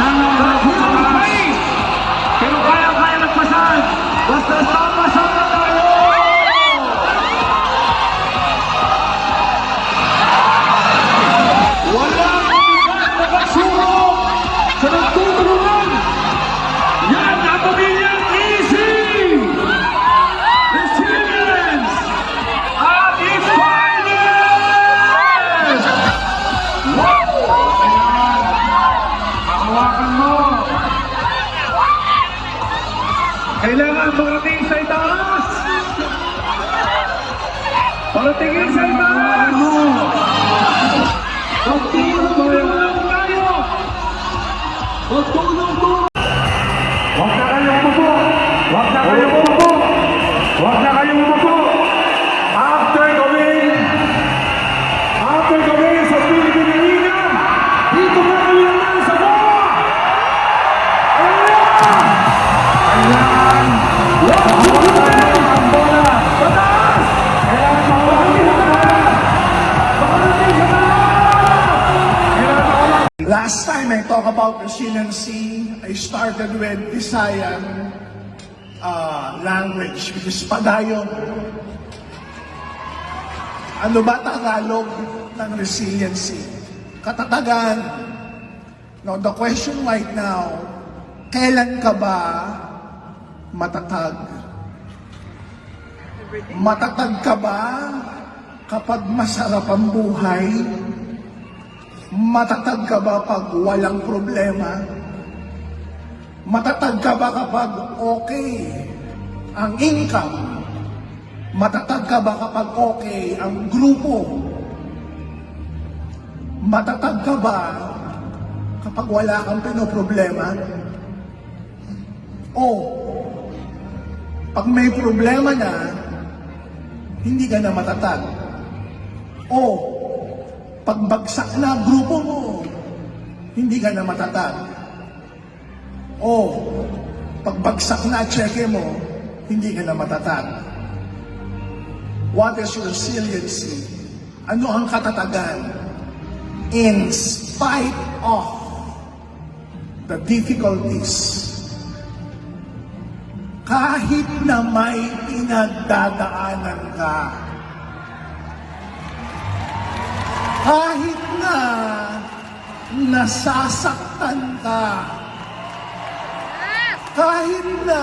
Shalom. Kailangan makarating sa itaas! Paratingin sa itaas! Magtulong tayo! Magtulong po! Huwag na kayong umupo! Huwag na kayong umupo! About resiliency, I started with Visayan uh, language, which is padayon. Ano ba Tagalog ng resiliency? Katatagan. Now, the question right now, kailan ka ba matatag? Matatag ka ba kapag masarap ang buhay? Matatag ka ba pag walang problema? Matatag ka ba kapag okay ang income? Matatag ka ba kapag okay ang grupo? Matatag ka ba kapag wala kang pinoproblema? O, pag may problema na, hindi ka na matatag. O, pagbagsak na grupo mo, hindi ka na matatag. O, pagbagsak na cheque mo, hindi ka na matatag. What is resiliency? Ano ang katatagan? In spite of the difficulties, kahit na may pinagdadaanan ka, kahit na nasasaktan ka, kahit na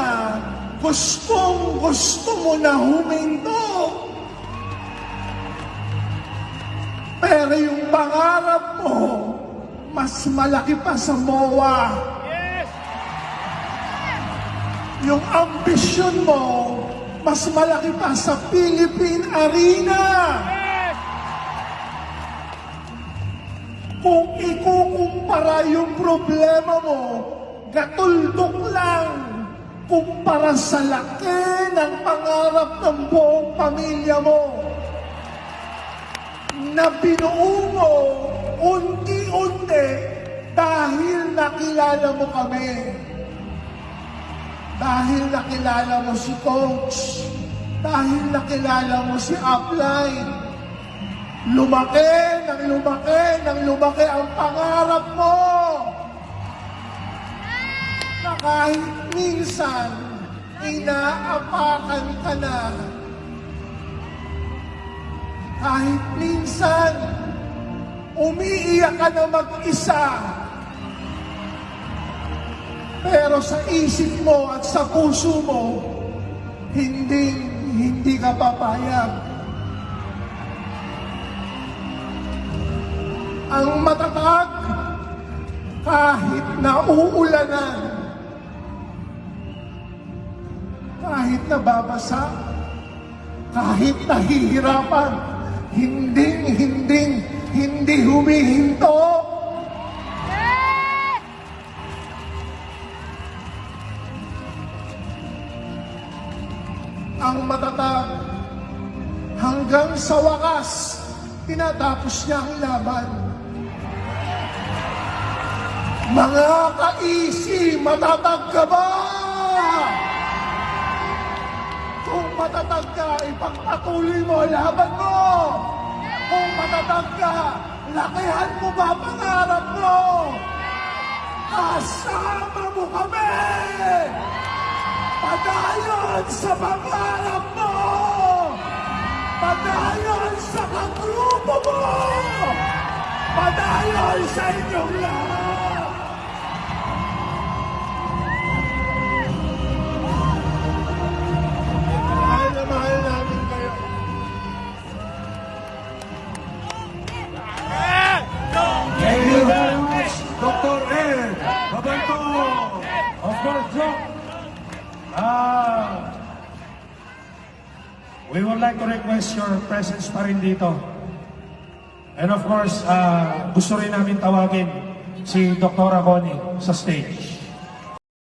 gustong gusto mo na huminto, pero yung pangarap mo, mas malaki pa sa MOA. Yung ambisyon mo, mas malaki pa sa Philippine Arena. Kung ikukumpara yung problema mo, gatuldok lang kumpara sa laki ng pangarap ng buong pamilya mo na binuo mo unti-unti dahil nakilala mo kami. Dahil nakilala mo si Coach. Dahil nakilala mo si Upline. Lumaki, nang lumaki, nang lumaki ang pangarap mo. Na kahit minsan, inaapakan ka na. Kahit minsan, umiiyak ka na mag-isa. Pero sa isip mo at sa puso mo, hindi, hindi ka papayag. Ang matatag, kahit na uulanan, kahit nababasa, kahit nahihirapan, hindi, hindi, hindi humihinto. Ang matatag, hanggang sa wakas, tinatapos niya ang laban. Mga kaisi, matatag ka ba? Kung matatag ka, ipagpatuloy mo laban mo. Kung matatag ka, lakihan mo ba ang pangarap mo? Kasama mo kami! Padayon sa pangarap mo! Padayon sa kagrupo mo! Padayon sa inyong lahat! We would like to request your presence pa rin dito. And of course, ah, gusto rin namin tawagin si Dr. Connie sa stage.